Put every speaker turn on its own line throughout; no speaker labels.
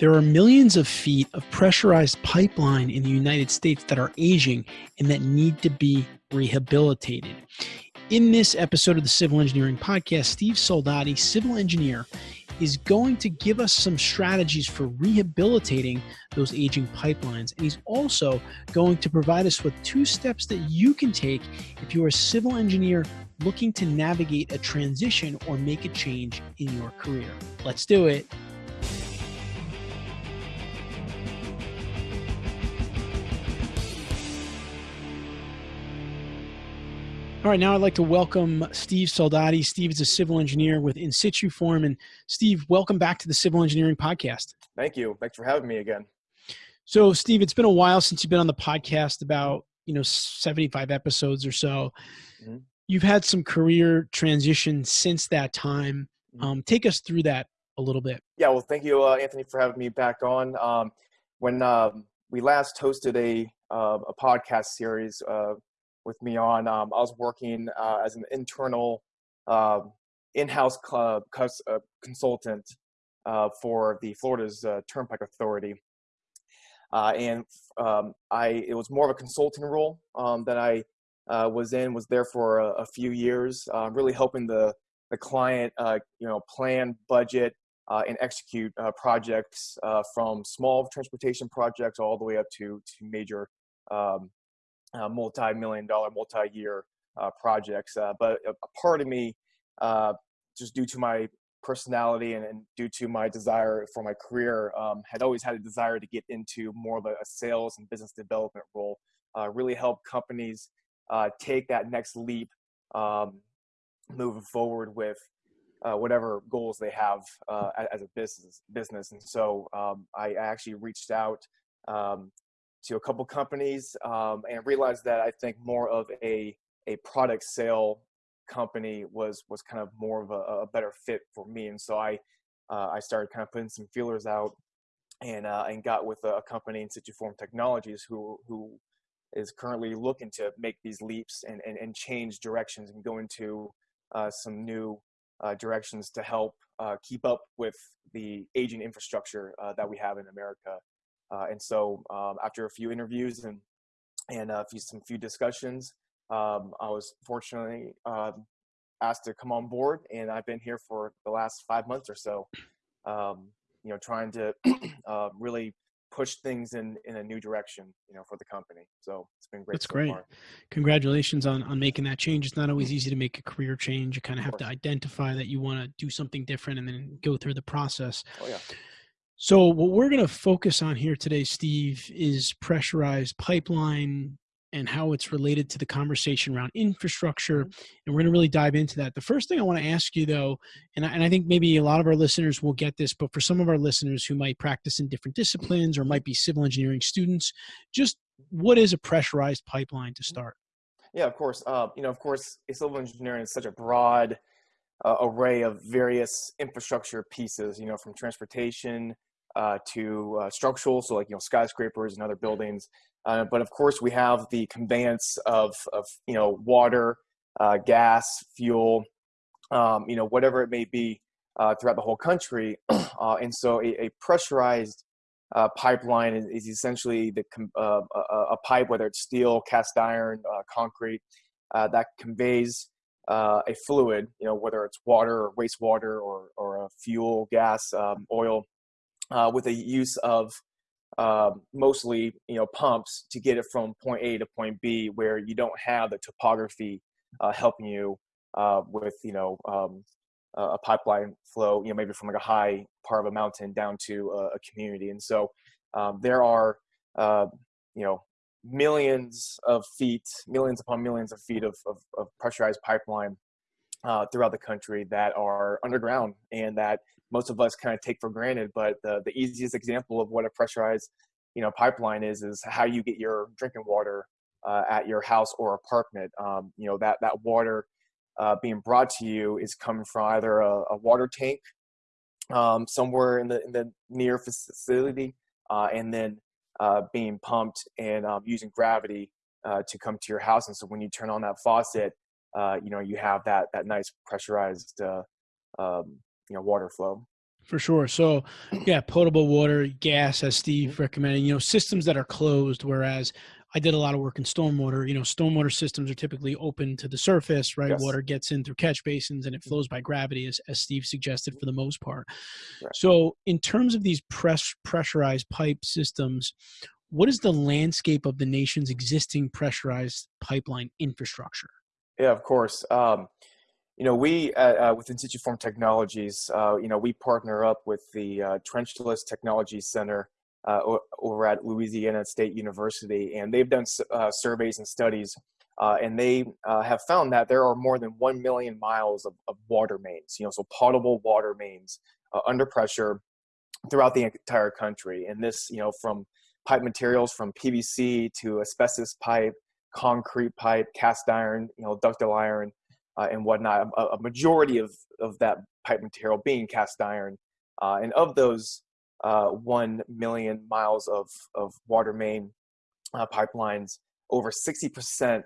There are millions of feet of pressurized pipeline in the United States that are aging and that need to be rehabilitated. In this episode of the Civil Engineering Podcast, Steve Soldati, civil engineer, is going to give us some strategies for rehabilitating those aging pipelines. And he's also going to provide us with two steps that you can take if you're a civil engineer looking to navigate a transition or make a change in your career. Let's do it. All right, now I'd like to welcome Steve Soldati. Steve is a civil engineer with Insituform. And Steve, welcome back to the Civil Engineering Podcast.
Thank you. Thanks for having me again.
So, Steve, it's been a while since you've been on the podcast, about you know 75 episodes or so. Mm-hmm. You've had some career transition since that time. Mm-hmm. Um, take us through that a little bit.
Yeah, well, thank you, uh, Anthony, for having me back on. Um, when uh, we last hosted a uh, a podcast series uh, with me on. Um, I was working uh, as an internal uh, in-house club uh, consultant uh, for the Florida's uh, Turnpike Authority, uh, and um, I it was more of a consulting role um, that I was in. Was there for a, a few years, really helping the the client, you know, plan, budget, and execute projects from small transportation projects all the way up to to major um, uh, multi-million dollar, multi-year uh, projects. Uh, but a, a, part of me, uh, just due to my personality and, and, due to my desire for my career, um, had always had a desire to get into more of a, a sales and business development role. Uh, really help companies uh, take that next leap, um, moving forward with uh, whatever goals they have uh, as a business business. And so um, I actually reached out um, to a couple companies um, and realized that I think more of a a product sale company was was kind of more of a, a better fit for me. And so I uh, I started kind of putting some feelers out and uh, and got with a, company Insituform Technologies who who is currently looking to make these leaps and and, and change directions and go into uh, some new uh, directions to help uh, keep up with the aging infrastructure uh, that we have in America. Uh, and so um, after a few interviews and and a few, some few discussions, um, I was fortunately um, asked to come on board, and I've been here for the last five months or so. Um, you know, trying to uh, really push things in in a new direction, you know, for the company. So it's been great.
That's so great. Far. Congratulations on on making that change. It's not always easy to make a career change. You kind of have to identify that you want to do something different and then go through the process.
Oh yeah.
So, what we're going to focus on here today, Steve, is pressurized pipeline and how it's related to the conversation around infrastructure. Mm-hmm. And we're going to really dive into that. The first thing I want to ask you, though, and I, and I think maybe a lot of our listeners will get this, but for some of our listeners who might practice in different disciplines or might be civil engineering students, just what is a pressurized pipeline to mm-hmm. start?
Yeah, of course. Uh, you know, of course, civil engineering is such a broad uh, array of various infrastructure pieces. You know, from transportation uh, to uh, structural, so like you know skyscrapers and other buildings. Uh, but of course, we have the conveyance of of you know water, uh, gas, fuel, um, you know whatever it may be uh, throughout the whole country. Uh, and so, a, a pressurized pipeline is, is, essentially the a, a, pipe, whether it's steel, cast iron, concrete, that conveys a fluid, you know, whether it's water or wastewater or, or a fuel, gas, um, oil, uh, with the use of uh, mostly you know pumps to get it from point A to point B, where you don't have the topography uh, helping you uh, with you know um, a pipeline flow, you know maybe from like a high part of a mountain down to a, a community, and so um, there are uh, you know millions of feet, millions upon millions of feet of, of, of pressurized pipeline uh, throughout the country that are underground and that most of us kind of take for granted. But the, the easiest example of what a pressurized you know pipeline is is how you get your drinking water uh, at your house or apartment. Um, you know that that water uh, being brought to you is coming from either a, a water tank um, somewhere in the in the near facility, uh, and then uh, being pumped and um, using gravity uh, to come to your house. And so when you turn on that faucet, uh, you know you have that that nice pressurized uh, um, you know water flow
For sure. So, yeah, potable water, gas, as Steve
Mm-hmm.
recommended, you know, systems that are closed, whereas I did a lot of work in stormwater. You know, stormwater systems are typically open to the surface, right?
Yes.
Water gets in through catch basins and it flows by gravity, as, as Steve suggested, for the most part.
Right.
So, in terms of these press pressurized pipe systems, what is the landscape of the nation's existing pressurized pipeline infrastructure?
Yeah, of course. Um, you know, we uh, uh, with Insituform Technologies, uh, you know, we partner up with the uh, Trenchless Technology Center uh, over at Louisiana State University, and they've done uh, surveys and studies, uh, and they have found that there are more than one million miles of, of water mains, you know, so potable water mains under pressure throughout the entire country, and this, you know, from pipe materials from PVC to asbestos pipe, concrete pipe, cast iron, you know, ductile iron uh, and whatnot. A, a majority of, of that pipe material being cast iron. Uh, and of those uh, 1 million miles of, of water main uh, pipelines, over 60%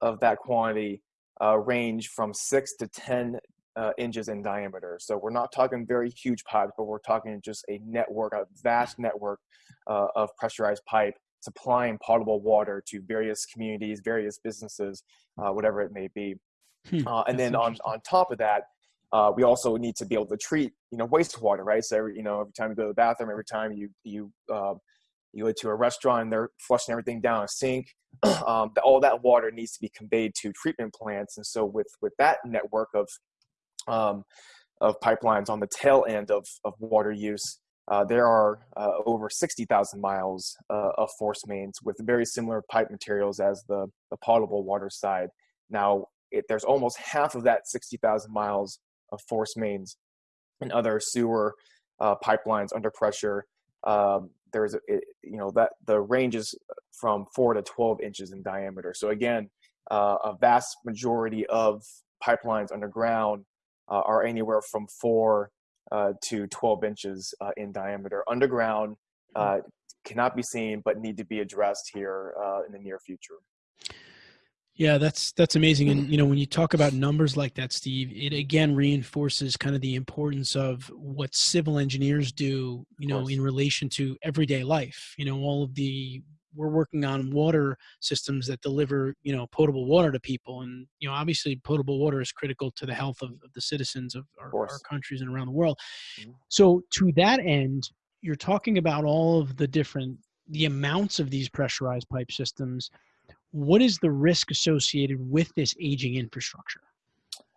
of that quantity uh, range from 6 to 10 uh, inches in diameter. So we're not talking very huge pipes, but we're talking just a network, a vast network uh, of pressurized pipe supplying potable water to various communities, various businesses, uh, whatever it may be.
Hmm,
Uh, and then on, on top of that, uh, we also need to be able to treat, you know, wastewater, right? So every, you know, every time you go to the bathroom, every time you you uh, you go to a restaurant, and they're flushing everything down a sink. um, all that water needs to be conveyed to treatment plants, and so with with that network of um, of pipelines on the tail end of of water use, uh, there are uh, over 60,000 miles uh, of force mains with very similar pipe materials as the, the potable water side. Now, it, there's almost half of that 60,000 miles of force mains and other sewer uh, pipelines under pressure. Um, there's, it, you know, that the range is from four to 12 inches in diameter. So again, uh, a vast majority of pipelines underground uh, are anywhere from four uh, to 12 inches uh, in diameter underground uh, cannot be seen but need to be addressed here uh, in the near future
Yeah, that's that's amazing. And you know, when you talk about numbers like that, Steve, it again reinforces kind of the importance of what civil engineers do, you know, in relation to everyday life. You know, all of the we're working on water systems that deliver, you know, potable water to people. And, you know, obviously potable water is critical to the health of, of the citizens of our, our countries and around the world.
Mhm.
So to that end, you're talking about all of the different the amounts of these pressurized pipe systems what is the risk associated with this aging infrastructure?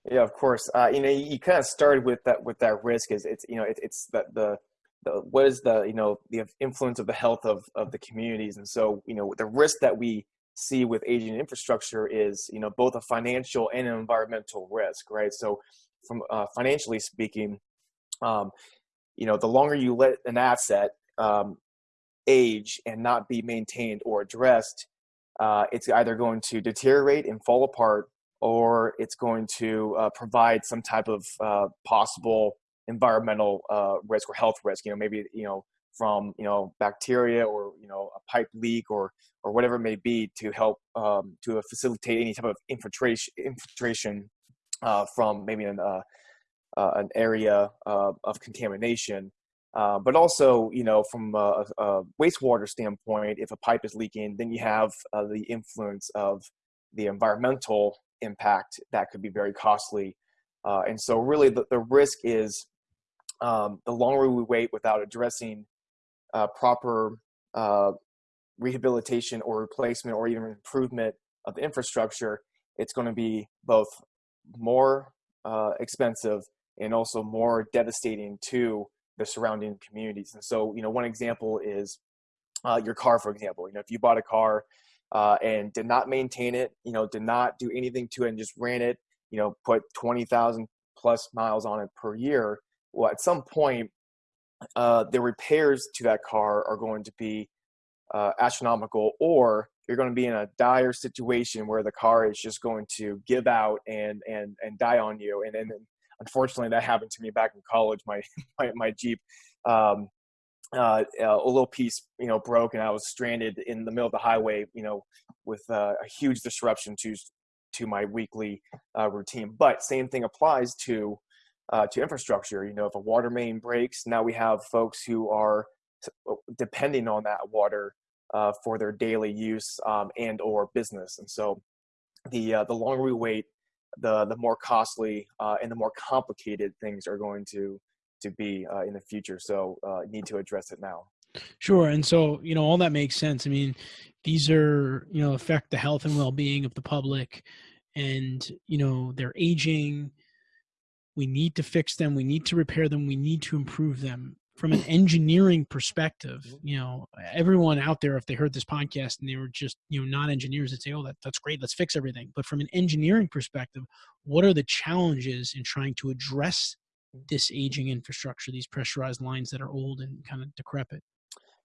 yeah of course uh, you know you, you kind of started with that with that risk is it's you know it, it's that the the what is the you know the influence of the health of of the communities. And so you know the risk that we see with aging infrastructure is you know both a financial and an environmental risk right? So from uh, financially speaking um, you know the longer you let an asset um, age and not be maintained or addressed uh, it's either going to deteriorate and fall apart or it's going to uh, provide some type of uh, possible environmental uh, risk or health risk you know maybe you know from you know bacteria or you know a pipe leak or or whatever it may be to help um, to facilitate any type of infiltration infiltration uh, from maybe an uh, uh, an area uh, of contamination uh, but also, you know, from a, a wastewater standpoint, if a pipe is leaking, then you have uh, the influence of the environmental impact that could be very costly. And so, really, the, the risk is um, the longer we wait without addressing uh, proper uh, rehabilitation or replacement or even improvement of the infrastructure, it's going to be both more uh, expensive and also more devastating to the surrounding communities. And so, you know, one example is uh, your car, for example. You know, if you bought a car uh, and did not maintain it, you know, did not do anything to it and just ran it, you know, put 20,000 plus miles on it per year, well, at some point, uh, the repairs to that car are going to be uh, astronomical, or you're going to be in a dire situation where the car is just going to give out and and and die on you. And and unfortunately, that happened to me back in college. My my, my Jeep, um, uh, a little piece, you know, broke, and I was stranded in the middle of the highway, you know, with uh, a huge disruption to to my weekly uh, routine. But same thing applies to uh, to infrastructure. You know, if a water main breaks, now we have folks who are depending on that water uh, for their daily use um, and or business. And so, the uh, the longer we wait, the the more costly uh, and the more complicated things are going to to be uh, in the future. So, need to address it now.
Sure. And so, you know, all that makes sense. I mean, these are, you know, affect the health and well being of the public and, you know, they're aging. We need to fix them. We need to repair them. We need to improve them. From an engineering perspective, you know, everyone out there, if they heard this podcast and they were just, you know, not engineers, they'd say, oh, that, that's great. Let's fix everything. But from an engineering perspective, what are the challenges in trying to address this aging infrastructure, these pressurized lines that are old and kind of decrepit?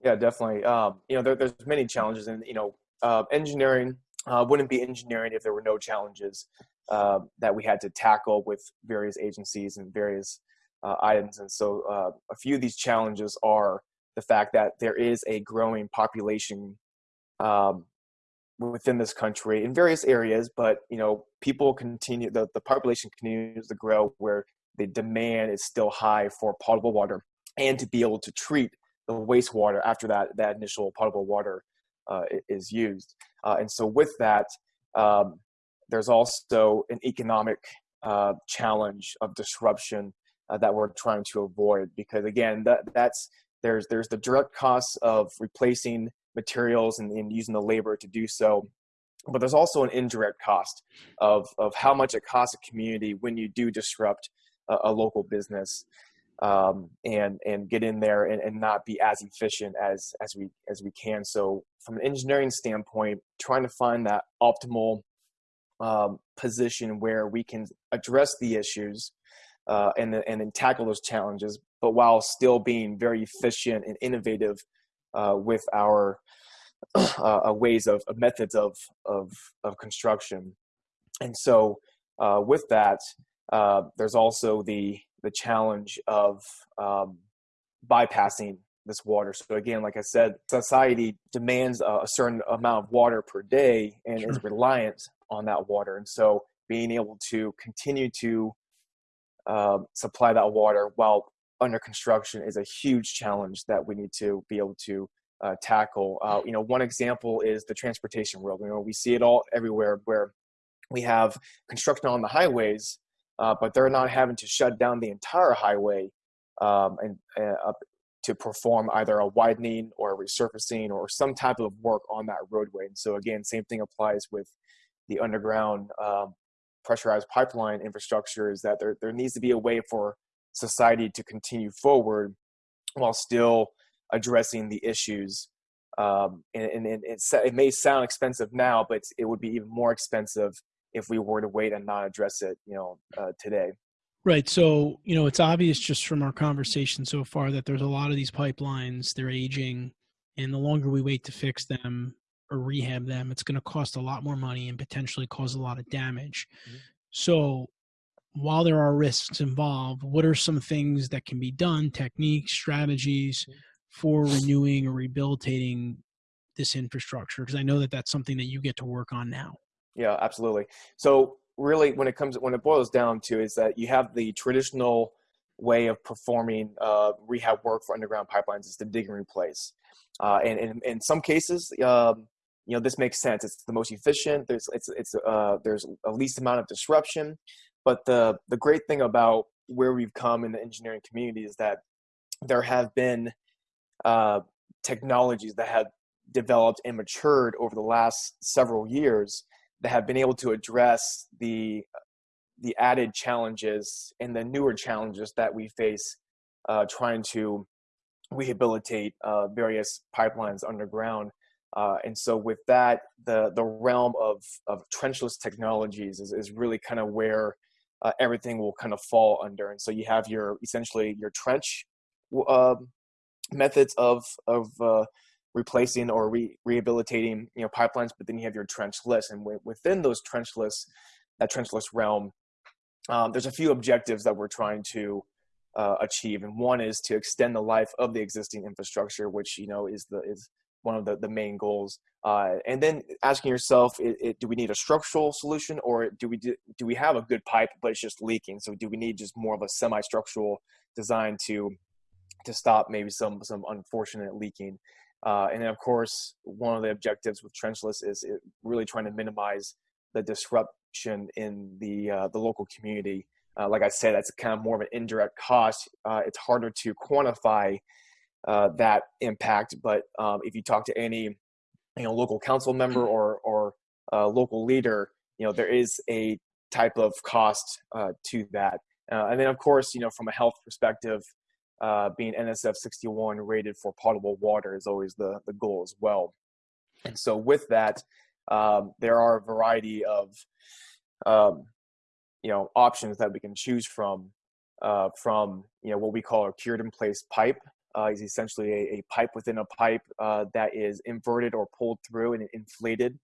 Yeah, definitely. Um, you know, there, there's many challenges, and you know, uh, engineering uh, wouldn't be engineering if there were no challenges uh, that we had to tackle with various agencies and various uh, items. And so, uh, a few of these challenges are the fact that there is a growing population um, within this country in various areas, but you know, people continue the the population continues to grow where the demand is still high for potable water and to be able to treat the wastewater after that that initial potable water uh, is used. Uh, and so with that, um, there's also an economic uh, challenge of disruption uh, that we're trying to avoid because again, that that's there's there's the direct costs of replacing materials and, and using the labor to do so but there's also an indirect cost of, of how much it costs a community when you do disrupt a, a local business um, and and get in there and, and not be as efficient as as we as we can. So from an engineering standpoint, trying to find that optimal um, position where we can address the issues uh, and and then tackle those challenges, but while still being very efficient and innovative uh, with our uh, ways of, of, methods of, of of construction. And so uh, with that, uh, there's also the the challenge of um, bypassing this water. So again, like I said, society demands a, a certain amount of water per day and sure. is reliant on that water. And so being able to continue to uh, supply that water while under construction is a huge challenge that we need to be able to uh, tackle. Uh, you know, one example is the transportation world. You know, we see it all everywhere where we have construction on the highways uh, but they're not having to shut down the entire highway um, and uh, to perform either a widening or a resurfacing or some type of work on that roadway. And so again, same thing applies with the underground um, pressurized pipeline infrastructure is that there, there needs to be a way for society to continue forward while still addressing the issues. Um, and, and, and it may sound expensive now, but it would be even more expensive if we were to wait and not address it, you know, uh, today.
Right. So, you know, it's obvious just from our conversation so far that there's a lot of these pipelines, they're aging, and the longer we wait to fix them or rehab them, it's going to cost a lot more money and potentially cause a lot of damage. Mm-hmm. So, while there are risks involved, what are some things that can be done, techniques, strategies mm-hmm. for renewing or rehabilitating this infrastructure? Because I know that that's something that you get to work on now.
Yeah, absolutely. So really, when it comes when it boils down to is that you have the traditional way of performing uh, rehab work for underground pipelines is to dig and replace. Uh, and, and, in some cases, um, you know, this makes sense. It's the most efficient. There's it's it's uh, there's a least amount of disruption. But the the great thing about where we've come in the engineering community is that there have been uh, technologies that have developed and matured over the last several years that have been able to address the the added challenges and the newer challenges that we face uh, trying to rehabilitate uh, various pipelines underground. Uh, and so with that, the, the realm of, of trenchless technologies is, is really kind of where uh, everything will kind of fall under. And so you have your essentially your trench um, methods of, of uh, replacing or re- rehabilitating you know pipelines but then you have your trenchless and within those trenchless that trenchless realm um, there's a few objectives that we're trying to uh, achieve and one is to extend the life of the existing infrastructure which you know is the is one of the, the main goals. Uh, and then asking yourself, it, it, do we need a structural solution or do we do, do we have a good pipe but it's just leaking? So do we need just more of a semi-structural design to to stop maybe some some unfortunate leaking? Uh, and then of course, one of the objectives with trenchless is really trying to minimize the disruption in the uh, the local community. Uh, like I said, that's kind of more of an indirect cost. Uh, it's harder to quantify uh, that impact, but um, if you talk to any you know local council member mm-hmm. or or uh, local leader, you know there is a type of cost uh, to that. Uh, and then of course, you know from a health perspective, uh, being NSF 61 rated for potable water is always the the goal as well. And so with that, um, there are a variety of um, you know options that we can choose from uh, from you know what we call a cured in place pipe uh, is essentially a, a, pipe within a pipe uh, that is inverted or pulled through and inflated,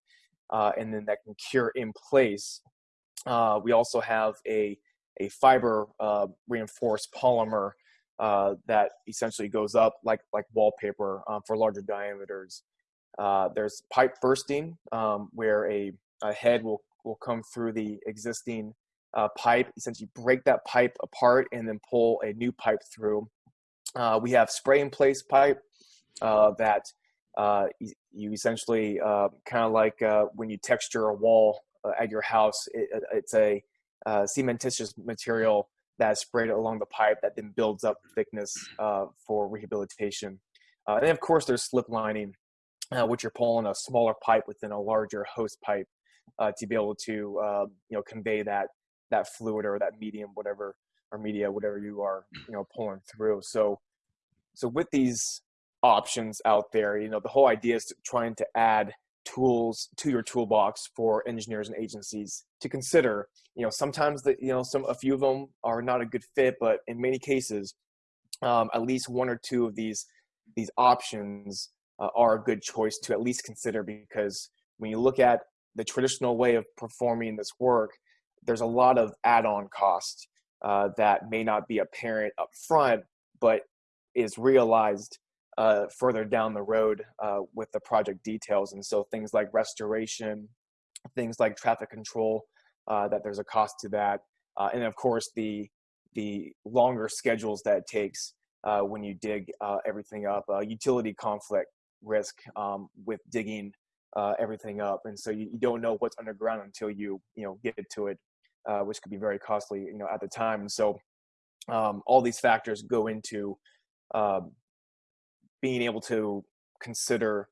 uh, and then that can cure in place. Uh, we also have a, a fiber uh, reinforced polymer uh, that essentially goes up like, like wallpaper for larger diameters. there's pipe bursting, um, where a, a head will, will come through the existing pipe, essentially break that pipe apart and then pull a new pipe through uh, we have spray in place pipe uh, that uh, you essentially uh, kind of like uh, when you texture a wall at your house, it, it's a cementitious material that's sprayed along the pipe that then builds up thickness for rehabilitation. and of course there's slip lining, which you're pulling a smaller pipe within a larger hose pipe to be able to you know convey that that fluid or that medium, whatever or media, whatever you are, you know, pulling through. So, so with these options out there, you know, the whole idea is to trying to add tools to your toolbox for engineers and agencies to consider. You know, sometimes that you know some a few of them are not a good fit, but in many cases, um, at least one or two of these these options uh, are a good choice to at least consider because when you look at the traditional way of performing this work, there's a lot of add-on cost uh, that may not be apparent up front, but is realized uh, further down the road uh, with the project details. And so things like restoration, things like traffic control, uh, that there's a cost to that. Uh, and of course, the, the longer schedules that it takes uh, when you dig everything up, utility conflict risk um, with digging everything up. And so you, you don't know what's underground until you, you know, get to it uh, which could be very costly, you know, at the time. And so um, all these factors go into uh, being able to consider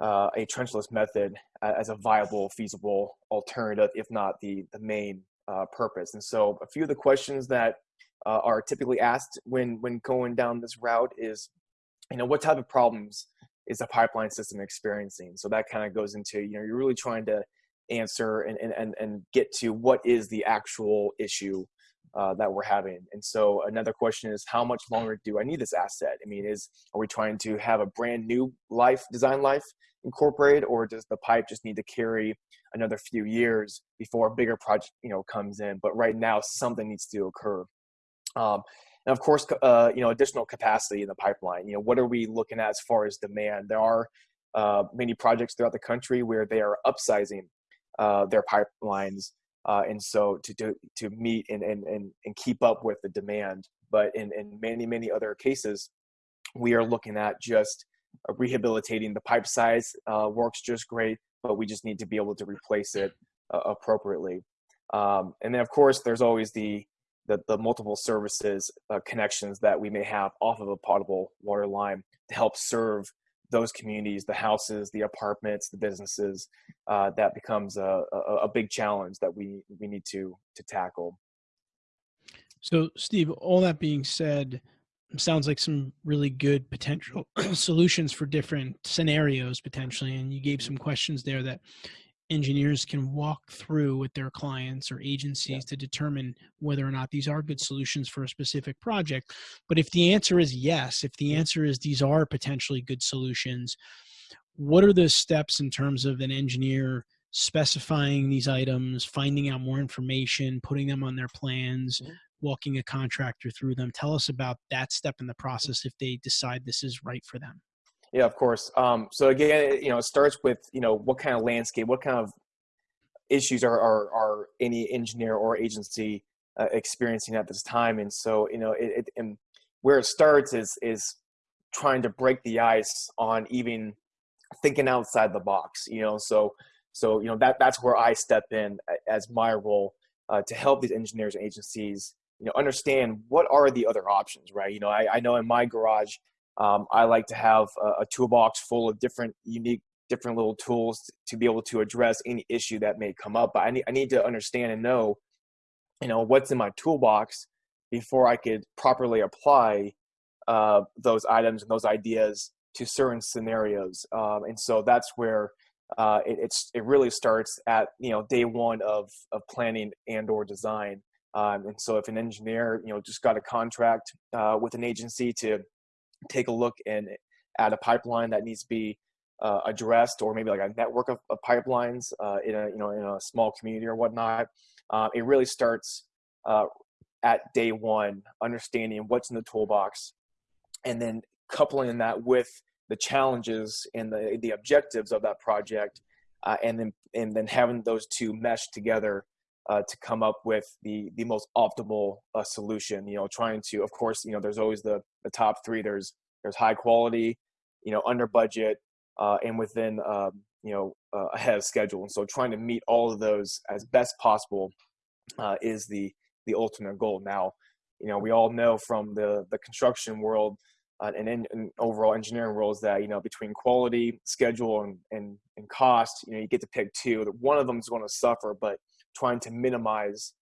uh, a trenchless method as a viable, feasible alternative, if not the the main uh, purpose. And so a few of the questions that uh, are typically asked when when going down this route is, you know, what type of problems is the pipeline system experiencing? So that kind of goes into, you know, you're really trying to answer and, and, and get to what is the actual issue uh, that we're having. And so another question is how much longer do I need this asset? I mean, is are we trying to have a brand new life, design life incorporated, or does the pipe just need to carry another few years before a bigger project, you know, comes in? But right now, something needs to occur. Um, and of course, uh, you know, additional capacity in the pipeline. You know, what are we looking at as far as demand? There are uh, many projects throughout the country where they are upsizing uh, their pipelines, uh, and so to do to meet and, and and and keep up with the demand. But in in many many other cases, we are looking at just rehabilitating the pipe size uh, works just great, but we just need to be able to replace it uh, appropriately. Um, and then of course, there's always the the, the multiple services uh, connections that we may have off of a potable water line to help serve those communities, the houses, the apartments, the businesses, uh, that becomes a, a, a, big challenge that we, we need to, to tackle.
So Steve, all that being said, sounds like some really good potential solutions for different scenarios potentially. And you gave some questions there that engineers can walk through with their clients or agencies yeah. to determine whether or not these are good solutions for a specific project. But if the answer is yes, if the answer is these are potentially good solutions, what are the steps in terms of an engineer specifying these items, finding out more information, putting them on their plans, mm-hmm. walking a contractor through them? Tell us about that step in the process if they decide this is right for them.
Yeah, of course. Um, so again, you know, it starts with you know what kind of landscape, what kind of issues are are, are any engineer or agency uh, experiencing at this time, and so you know, it, it and where it starts is is trying to break the ice on even thinking outside the box. You know, so so you know that that's where I step in as my role uh, to help these engineers and agencies you know understand what are the other options right you know i, I know in my garage um, i like to have a, a, toolbox full of different unique different little tools to be able to address any issue that may come up but i need, I need to understand and know you know what's in my toolbox before i could properly apply uh, those items and those ideas to certain scenarios. Um, and so that's where uh, it, it's it really starts at you know day one of of planning and or design. Um, and so if an engineer, you know, just got a contract uh, with an agency to take a look and at a pipeline that needs to be uh, addressed, or maybe like a network of, of pipelines uh, in a you know in a small community or whatnot, uh, it really starts uh, at day one, understanding what's in the toolbox, and then coupling that with the challenges and the the objectives of that project, uh, and then and then having those two mesh together uh, to come up with the the most optimal uh, solution. You know, trying to, of course, you know, there's always the the top three. There's there's high quality, you know, under budget, uh, and within um, you know uh, ahead of schedule. And so, trying to meet all of those as best possible uh, is the the ultimate goal. Now, you know, we all know from the the construction world. Uh, and in, overall engineering roles that you know between quality schedule and, and and cost you know you get to pick two one of them is going to suffer but trying to minimize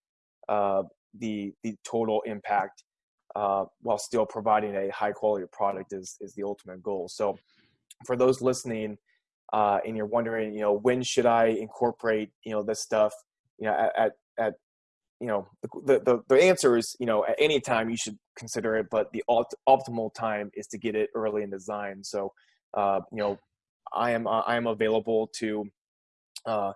uh, the the total impact uh, while still providing a high quality product is is the ultimate goal. So, for those listening, uh, and you're wondering, you know, when should I incorporate, you know, this stuff, you know, at at, at you know, the, the the answer is, you know, at any time you should consider it, but the opt- optimal time is to get it early in design. So, uh, you know, I am I am available to, uh,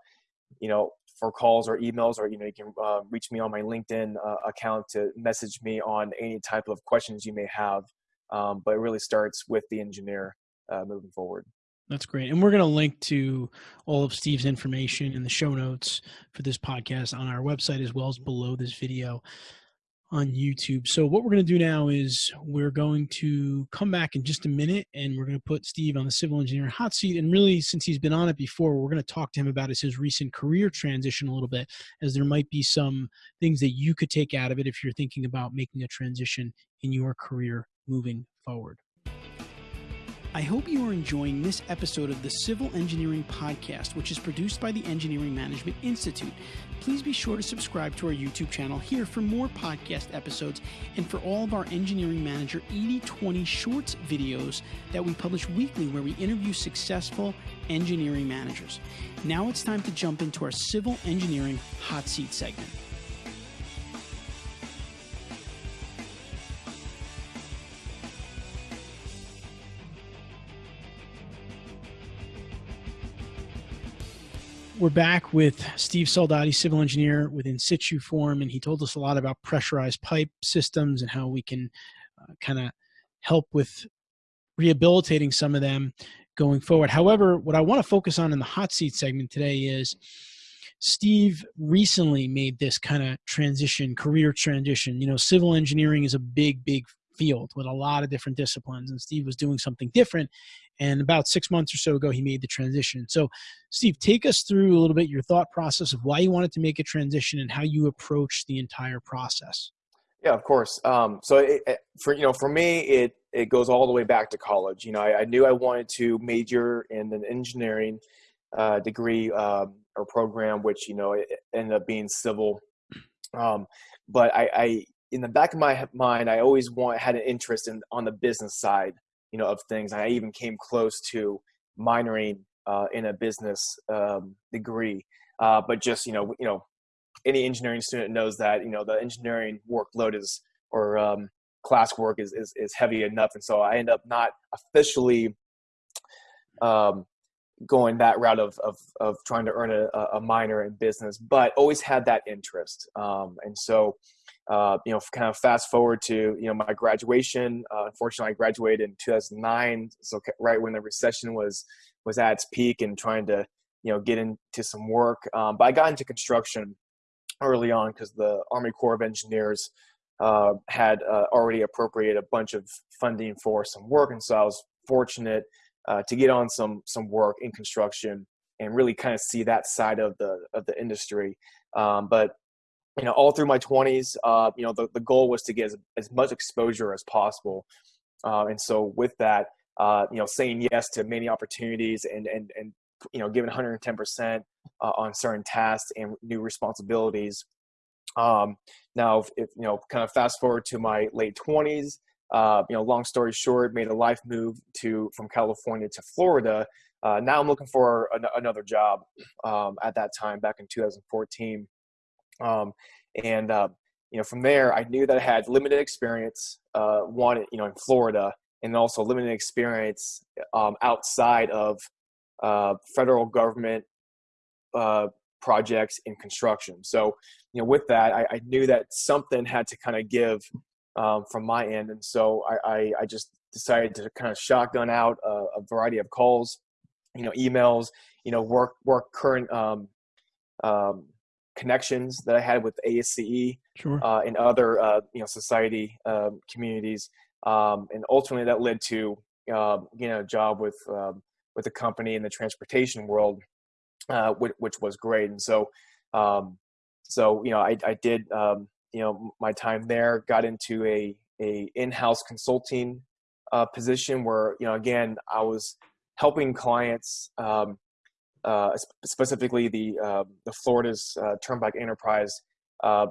you know, for calls or emails, or you know, you can uh, reach me on my LinkedIn uh, account to message me on any type of questions you may have. Um, but it really starts with the engineer uh, moving forward.
That's great. And we're going to link to all of Steve's information in the show notes for this podcast on our website as well as below this video on YouTube. So what we're going to do now is we're going to come back in just a minute and we're going to put Steve on the civil engineer hot seat. And really, since he's been on it before, we're going to talk to him about his, recent career transition a little bit, as there might be some things that you could take out of it if you're thinking about making a transition in your career moving forward. I hope you are enjoying this episode of the Civil Engineering Podcast, which is produced by the Engineering Management Institute. Please be sure to subscribe to our YouTube channel here for more podcast episodes and for all of our Engineering Manager 8020 Shorts videos that we publish weekly where we interview successful engineering managers. Now it's time to jump into our Civil Engineering Hot Seat segment. We're back with Steve Soldati, civil engineer with Insituform, and he told us a lot about pressurized pipe systems and how we can uh, kind of help with rehabilitating some of them going forward. However, what I want to focus on in the hot seat segment today is Steve recently made this kind of transition, career transition. You know, civil engineering is a big, big field with a lot of different disciplines, and Steve was doing something different and about six months or so ago, he made the transition. So, Steve, take us through a little bit your thought process of why you wanted to make a transition and how you approach the entire process.
Yeah, of course. Um, so, it, it, for you know, for me, it it goes all the way back to college. You know, I, I knew I wanted to major in an engineering uh, degree um, or program, which you know ended up being civil. Um, but I, I, in the back of my mind, I always want had an interest in on the business side you know of things. I even came close to minoring uh, in a business um, degree, uh, but just you know you know any engineering student knows that you know the engineering workload is or um, classwork is, is is heavy enough, and so I end up not officially um, going that route of, of, of trying to earn a, a minor in business, but always had that interest. Um, and so uh, you know, kind of fast forward to you know my graduation. Uh, unfortunately, I graduated in 2009, so right when the recession was was at its peak and trying to you know get into some work. Um, but I got into construction early on because the Army Corps of Engineers uh, had uh, already appropriated a bunch of funding for some work, and so I was fortunate uh, to get on some some work in construction and really kind of see that side of the of the industry. Um, but you know, all through my 20s, uh, you know, the, the goal was to get as, as much exposure as possible. Uh, and so with that, uh, you know, saying yes to many opportunities and, and, and you know, giving 110% uh, on certain tasks and new responsibilities. Um, now, if, you know, kind of fast forward to my late 20s, uh, you know, long story short, made a life move to from California to Florida. Uh, now I'm looking for an, another job. Um, at that time, back in 2014, um, and uh, you know, from there, I knew that I had limited experience. Uh, one, you know, in Florida, and also limited experience um, outside of uh, federal government uh, projects in construction. So, you know, with that, I, I knew that something had to kind of give um, from my end, and so I, I, I, just decided to kind of shotgun out a, a, variety of calls, you know, emails, you know, work work current um, um, connections that I had with ASCE
sure.
uh, and other uh, you know society um, communities, um, and ultimately that led to uh, you know a job with um, with a company in the transportation world, uh, which, which, was great. And so um, so you know I, I did um, you know my time there, got into a a in-house consulting uh, position where you know again I was helping clients um, specifically the uh, the Florida's uh, Turnpike Enterprise uh,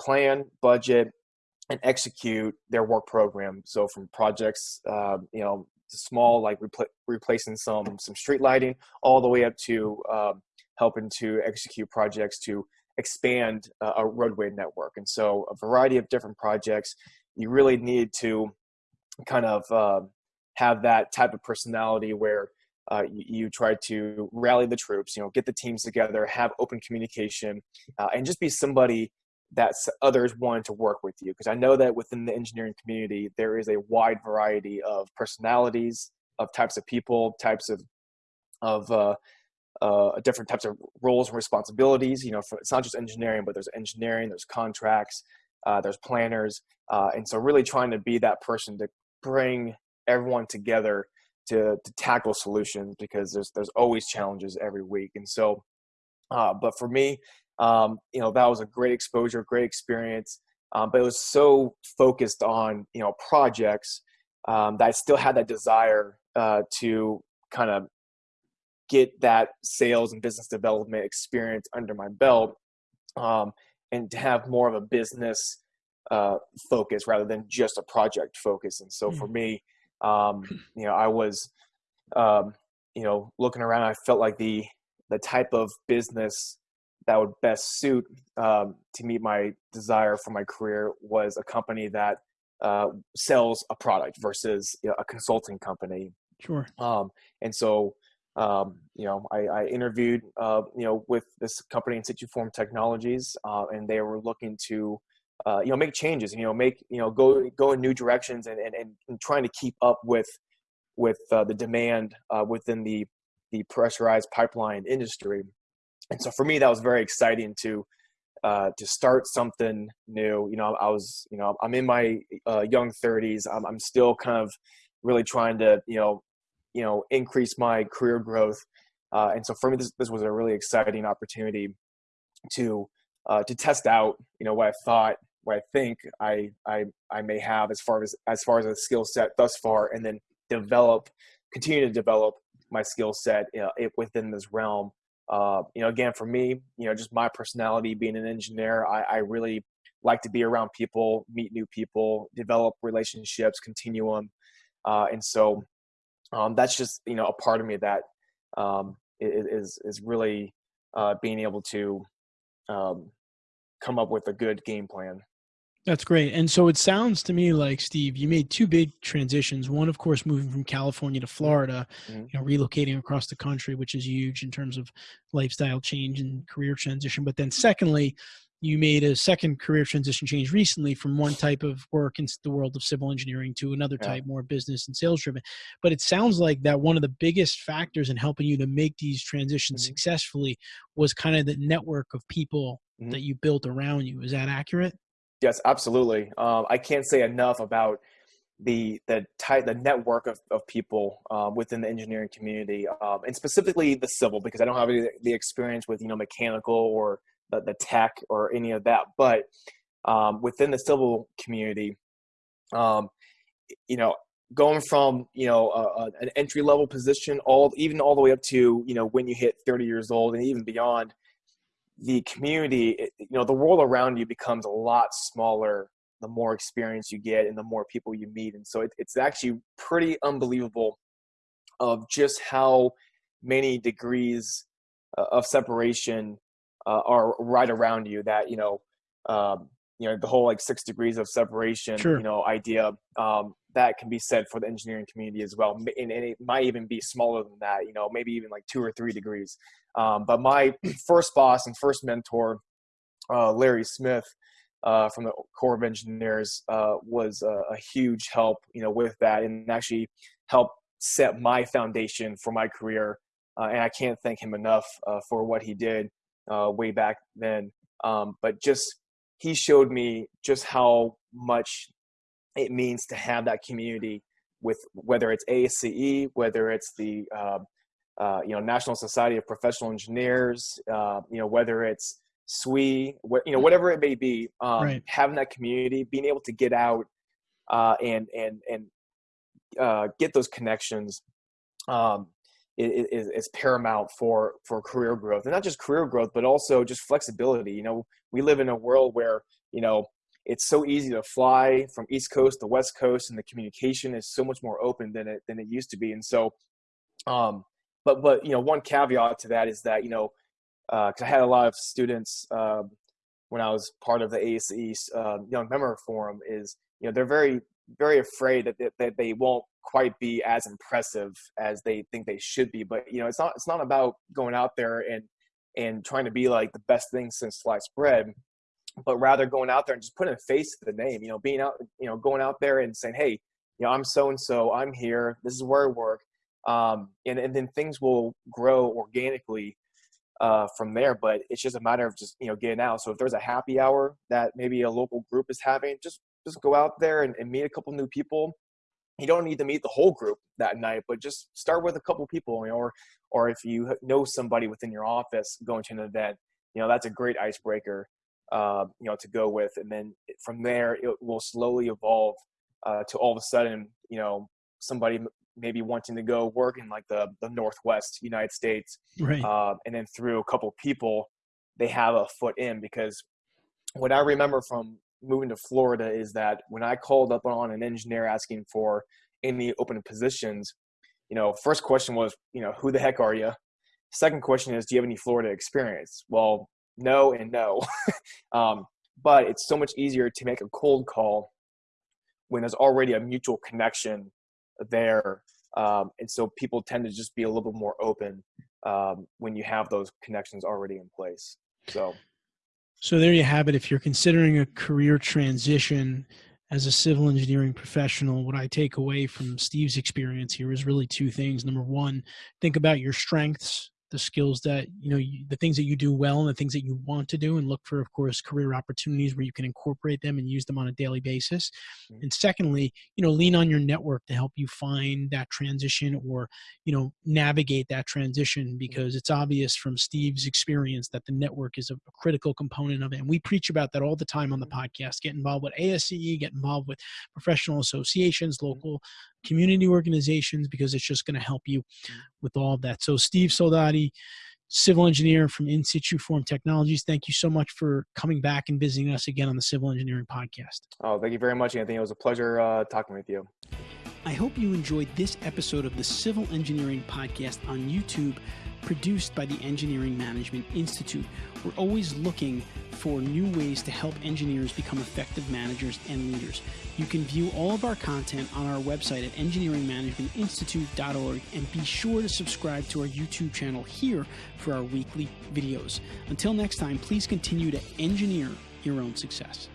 plan, budget, and execute their work program. So from projects, uh, you know, small like repl- replacing some some street lighting, all the way up to um, helping to execute projects to expand a roadway network. And so a variety of different projects. You really need to kind of um, have that type of personality where uh, you, try to rally the troops, you know, get the teams together, have open communication, uh, and just be somebody that others want to work with you. Because I know that within the engineering community, there is a wide variety of personalities, of types of people, types of of uh, uh, different types of roles and responsibilities. You know, for, it's not just engineering, but there's engineering, there's contracts, uh, there's planners, uh, and so really trying to be that person to bring everyone together to to tackle solutions because there's there's always challenges every week. And so, uh, but for me, um, you know, that was a great exposure, great experience. Um, but it was so focused on you know projects um, that I still had that desire uh, to kind of get that sales and business development experience under my belt um, and to have more of a business uh, focus rather than just a project focus. And so mm-hmm. for me, um, you know, I was, um, you know, looking around. I felt like the the type of business that would best suit um, to meet my desire for my career was a company that uh, sells a product versus you know, a consulting company.
Sure.
Um, and so, um, you know, I, I interviewed, uh, you know, with this company Insituform technologies, uh, and they were looking to uh, you know make changes you know make you know go go in new directions and and, and trying to keep up with with uh, the demand uh, within the the pressurized pipeline industry. And so for me that was very exciting to uh, to start something new. You know i was you know i'm in my uh, young 30s I'm, I'm still kind of really trying to you know you know increase my career growth. Uh, and so for me this, this was a really exciting opportunity to uh, to test out you know what i thought what I think I I I may have as far as as far as a skill set thus far, and then develop, continue to develop my skill set you know, within this realm. Uh, you know, again, for me, you know, just my personality, being an engineer, I, I really like to be around people, meet new people, develop relationships, continuum, uh, and so um, that's just you know a part of me that um, is is really uh, being able to um, come up with a good game plan.
That's great. And so it sounds to me like Steve, you made two big transitions. One, of course, moving from California to Florida, mm-hmm. you know, relocating across the country, which is huge in terms of lifestyle change and career transition. But then, secondly, you made a second career transition change recently from one type of work in the world of civil engineering to another yeah. type, more business and sales driven. But it sounds like that one of the biggest factors in helping you to make these transitions mm-hmm. successfully was kind of the network of people mm-hmm. that you built around you. Is that accurate?
Yes, absolutely. Um, I can't say enough about the the type the network of, of people um, within the engineering community um, and specifically the civil because I don't have any, the experience with you know mechanical or the, the tech or any of that. But um, within the civil community, um, you know, going from you know a, a, an entry level position, all even all the way up to you know when you hit 30 years old and even beyond, the community, you know, the world around you becomes a lot smaller the more experience you get and the more people you meet. And so it, it's actually pretty unbelievable of just how many degrees uh, of separation uh, are right around you that you know um, you know the whole like six degrees of separation sure. you know idea um, that can be said for the engineering community as well and, and, it might even be smaller than that you know maybe even like two or three degrees um, but my first boss and first mentor uh, larry smith uh, from the corps of engineers uh, was a, a, huge help you know with that and actually helped set my foundation for my career uh, and i can't thank him enough uh, for what he did uh, way back then. Um, but just he showed me just how much it means to have that community with whether it's ASCE, whether it's the uh, uh, you know National Society of Professional Engineers, uh, you know whether it's SWE, wh- you know whatever it may be, um, right. having that community, being able to get out uh, and and and uh, get those connections um, is, is paramount for for career growth and not just career growth but also just flexibility you know we live in a world where you know it's so easy to fly from east coast to west coast and the communication is so much more open than it than it used to be and so um but but you know one caveat to that is that you know because uh, i had a lot of students uh, when i was part of the ASCE uh, young member forum is you know they're very very afraid that they, that they won't quite be as impressive as they think they should be. But you know, it's not it's not about going out there and and trying to be like the best thing since sliced bread, but rather going out there and just putting a face to the name. You know, being out, you know, going out there and saying, hey, you know, I'm so and so, I'm here, this is where I work, um, and and then things will grow organically. Uh, from there, but it's just a matter of just you know getting out. So if there's a happy hour that maybe a local group is having, just just go out there and, and meet a couple new people you don't need to meet the whole group that night, but just start with a couple people, you know, or or if you know somebody within your office going to an event, you know, that's a great icebreaker, uh, you know, to go with, and then from there it will slowly evolve uh, to all of a sudden, you know, somebody maybe wanting to go work in like the the Northwest United States,
right? Uh,
and then through a couple people, they have a foot in because what I remember from moving to Florida is that when I called up on an engineer asking for any open positions, you know, first question was, you know, who the heck are you? Second question is, do you have any Florida experience? Well, no and no. um, but it's so much easier to make a cold call when there's already a mutual connection there. Um, and so people tend to just be a little bit more open um, when you have those connections already in place. So
so there you have it. If you're considering a career transition as a civil engineering professional, what I take away from Steve's experience here is really two things. Number one, think about your strengths the skills that you know you, the things that you do well and the things that you want to do and look for of course career opportunities where you can incorporate them and use them on a daily basis mm-hmm. and secondly you know lean on your network to help you find that transition or you know navigate that transition mm-hmm. because it's obvious from steve's experience that the network is a, a critical component of it and we preach about that all the time on the mm-hmm. podcast get involved with ASCE get involved with professional associations mm-hmm. local community organizations because it's just going to help you mm. with all of that. So, Steve Soldati, civil engineer from Insituform Technologies, thank you so much for coming back and visiting us again on the Civil Engineering Podcast.
Oh, thank you very much, Anthony. It was a pleasure uh, talking with you.
I hope you enjoyed this episode of the Civil Engineering Podcast on YouTube produced by the Engineering Management Institute. We're always looking for new ways to help engineers become effective managers and leaders. You can view all of our content on our website at engineeringmanagementinstitute.org and be sure to subscribe to our YouTube channel here for our weekly videos. Until next time, please continue to engineer your own success.